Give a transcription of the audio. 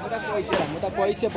Mata koi 只